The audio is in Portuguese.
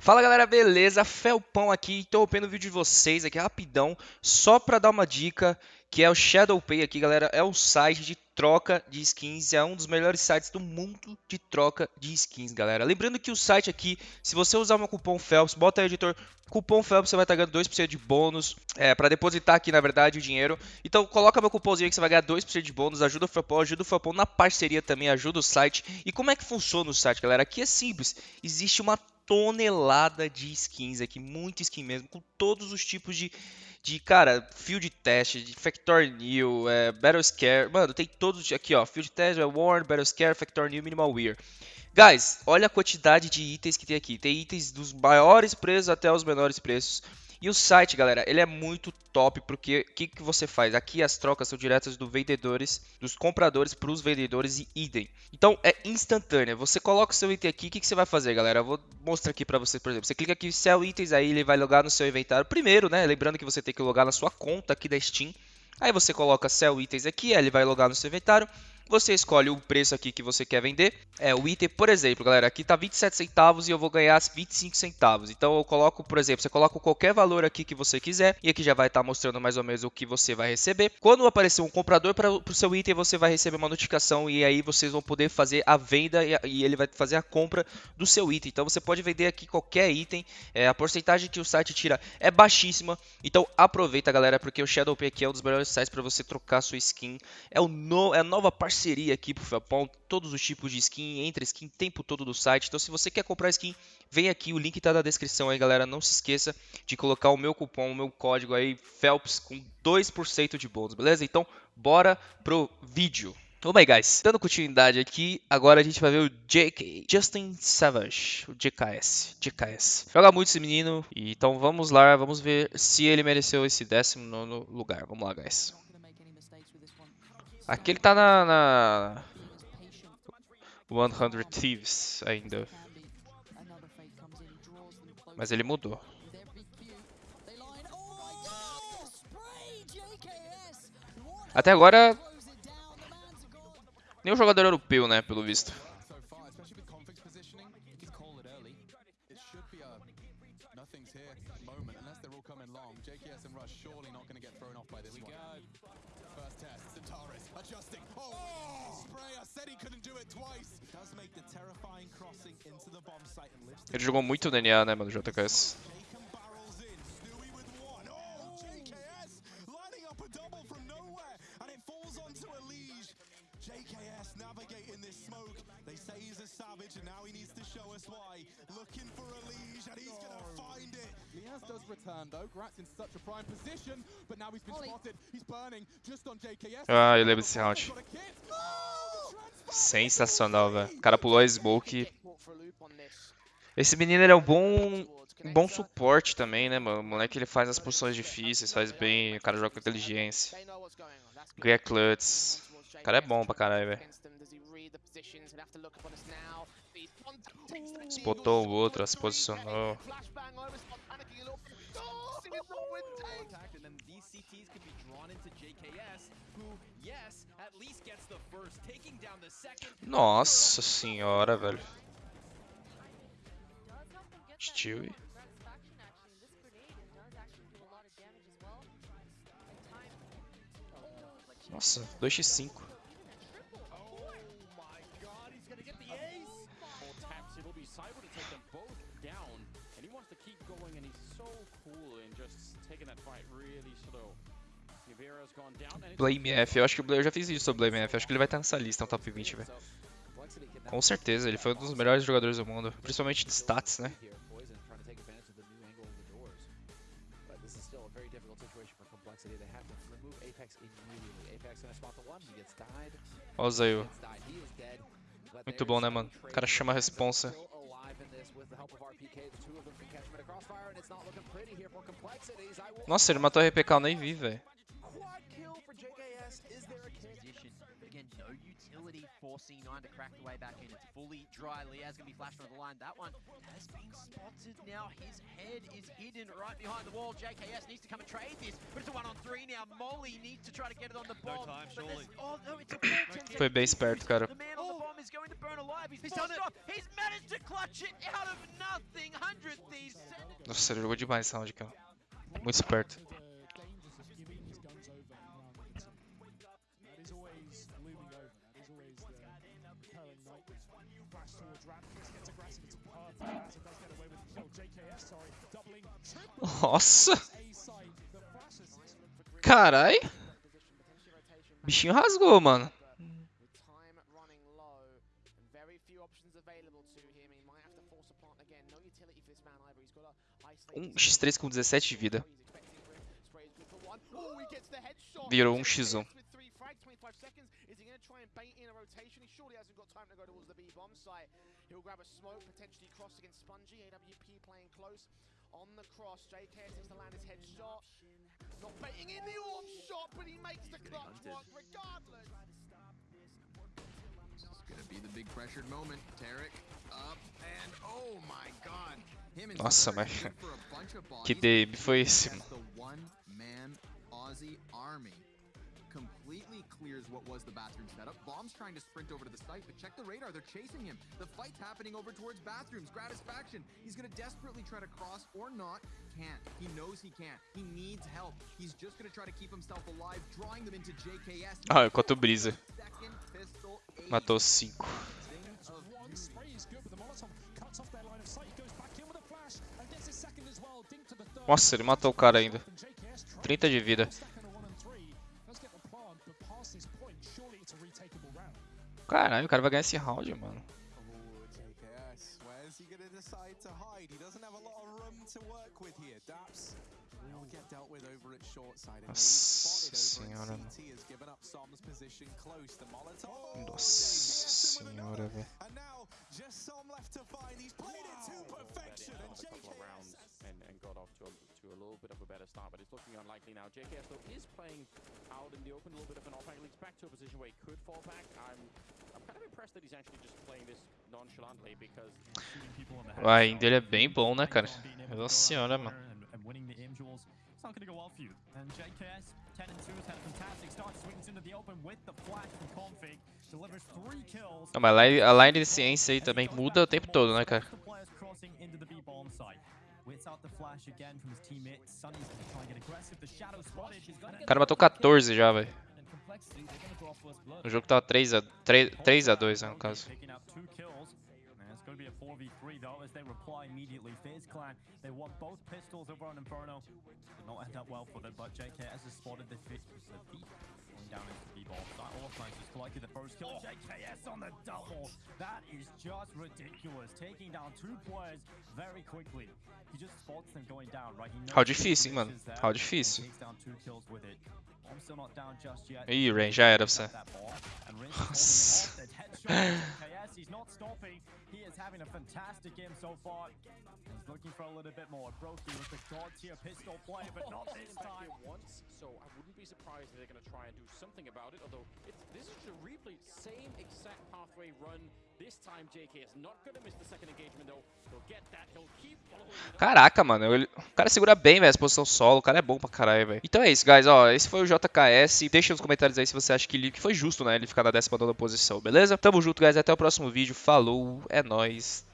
Fala galera, beleza? Felpão aqui, interrompendo o vídeo de vocês aqui rapidão, só pra dar uma dica, que é o ShadowPay aqui galera, é o site de troca de skins, é um dos melhores sites do mundo de troca de skins galera. Lembrando que o site aqui, se você usar meu cupom Phelps, bota aí editor, cupom Phelps você vai estar ganhando 2% de bônus, é, pra depositar aqui na verdade o dinheiro. Então coloca meu cupomzinho aí que você vai ganhar 2% de bônus, ajuda o Felpão, ajuda o Felpão na parceria também, ajuda o site. E como é que funciona o site galera? Aqui é simples, existe uma tonelada de skins aqui, muito skin mesmo, com todos os tipos de, de cara, field test, de Factor New, é, Battle Scare, mano, tem todos aqui, ó, field test, é Warn, Battle Scare, Factor New, Minimal Wear. Guys, olha a quantidade de itens que tem aqui. Tem itens dos maiores preços até os menores preços. E o site, galera, ele é muito top porque o que, que você faz? Aqui as trocas são diretas dos vendedores, dos compradores para os vendedores e idem. Então é instantânea. Você coloca o seu item aqui, o que, que você vai fazer, galera? Eu vou mostrar aqui para você, por exemplo. Você clica aqui sell itens, aí ele vai logar no seu inventário. Primeiro, né? Lembrando que você tem que logar na sua conta aqui da Steam. Aí você coloca sell itens aqui, aí ele vai logar no seu inventário. Você escolhe o preço aqui que você quer vender. É o item, por exemplo, galera, aqui tá 27 centavos e eu vou ganhar 25 centavos. Então eu coloco, por exemplo, você coloca qualquer valor aqui que você quiser e aqui já vai estar tá mostrando mais ou menos o que você vai receber. Quando aparecer um comprador para o seu item, você vai receber uma notificação e aí vocês vão poder fazer a venda e, ele vai fazer a compra do seu item. Então você pode vender aqui qualquer item. É, a porcentagem que o site tira é baixíssima. Então aproveita, galera, porque o ShadowPay aqui é um dos melhores sites para você trocar sua skin. É, o no, é a nova parceria parceria aqui pro Felpão, todos os tipos de skin, entre skin o tempo todo do site. Então se você quer comprar skin, vem aqui, o link está na descrição aí, galera. Não se esqueça de colocar o meu cupom, o meu código aí, Phelps, com 2% de bônus, beleza? Então, bora pro vídeo. Vamos aí, guys. Dando continuidade aqui, agora a gente vai ver o JK, Justin Savage, o JKS, JKS. Joga muito esse menino, então vamos lá, vamos ver se ele mereceu esse 19 lugar. Vamos lá, guys. Aqui ele tá na, na 100 Thieves ainda. Mas ele mudou. Até agora, nenhum jogador europeu, né, pelo visto. JKS and Rush surely not going to get thrown off by this one. First test, Centaurus adjusting. Oh! Spray, I said he couldn't do it twice. Does make the terrifying crossing into the bomb site and lifts. Ele jogou muito DNA, né, mano. JKS Liaz does return though. Gratz in such a prime position, but now he's been spotted. He's burning just on JKS. Ah, eu lembro desse round. Sensacional, velho. O cara pulou a smoke. Esse menino ele é um bom um bom suporte também, né, mano? O moleque ele faz as posições difíceis, faz bem, o cara joga com inteligência. Ganha clutch. O cara é bom pra caralho, velho. Spotou o outro, se posicionou. Nossa senhora, velho. Stewie. Nossa, 2x5. Blame F, eu acho que eu já fiz isso sobre Blame F, acho que ele vai estar nessa lista, no top 20, velho. Com certeza, ele foi um dos melhores jogadores do mundo, principalmente de stats, né? Olha o Zayu. Muito bom, né, mano? O cara chama a responsa. Nossa, ele matou a RPK, eu nem vi, velho. C9 to crack the way back in. It's fully dry. Liaz going to be flashed on the line. That one has been spotted now. His head is hidden right behind the wall. JKS needs to come and trade this, but it's a one on three now. Molly needs to try to get it on the bomb. No time, surely. Oh, no, it's a Foi bem esperto, cara. The man on the bomb is going to burn alive. He's, He's done it. Off. Nossa, ele jogou demais esse round ó. Muito esperto. Nossa! Carai! Bichinho rasgou, mano. Um X3 com 17 de vida. Virou um X1. He'll grab a smoke, potentially cross against Spongy. AWP playing close on the cross. JK takes the land his headshot. Not baiting in the orb shot, but he makes the clutch work regardless. This is gonna be the big pressured moment. Tarek up and oh my god. Nossa, mas que DM foi esse? Completely clears what was the bathroom setup. Bomb's trying to sprint over to the site, but check the radar. They're chasing him. The fight's happening over towards bathrooms. Gratisfaction. He's going to desperately try to cross or not. Can't. He knows he can't. He needs help. He's just going to try to keep himself alive, drawing them into JKS. Ah, enquanto brisa. Matou cinco. Nossa, ele matou o cara ainda. 30 de vida. Caralho, o cara vai ganhar esse round, mano. Nossa senhora, mano. Nossa senhora, velho. A little bit of a better start, but it's looking unlikely now. JKS, though, is playing out in the open, a little bit of an off angle. He's back to a position where he could fall back. I'm, I'm kind of impressed that he's actually just playing this nonchalantly, because... O aim dele é bem bom, né, cara? Nossa senhora, mano. It's not going to go well for you. And JKS, 10 and 2, has had a fantastic start, swings into the open with the flash from config, delivers three kills. Não, mas a line de ciência aí também muda o tempo todo, né, cara? O cara matou 14 já, velho. O jogo tava 3 a 3, 3 a 2, né, no caso. It's going to be a 4v3 though as they reply immediately. FaZe Clan, they want both pistols over on Inferno. Did not end up well for them, but JKS has spotted the fit. The thief going down into the B-ball. Orphanite has collected the first kill. Oh. JKS on the double. That is just ridiculous. Taking down two players very quickly. He just spots them going down, right? How difícil, mano. How difícil. Ih, Rain, já era pra você. Nossa. He's not stopping. He is having a fantastic game so far. He's looking for a little bit more. Brokey with the god tier pistol play, but not this time. Once, so I wouldn't be surprised if they're going to try and do something about it. Although it's, this is a replay, same exact pathway run. Caraca, mano, o cara segura bem, velho, essa posição solo, o cara é bom pra caralho, velho. Então é isso, guys, ó, esse foi o JKS, deixa nos comentários aí se você acha que, ele, foi justo, né, ele ficar na 19ª posição, beleza? Tamo junto, guys, até o próximo vídeo, falou, é nóis.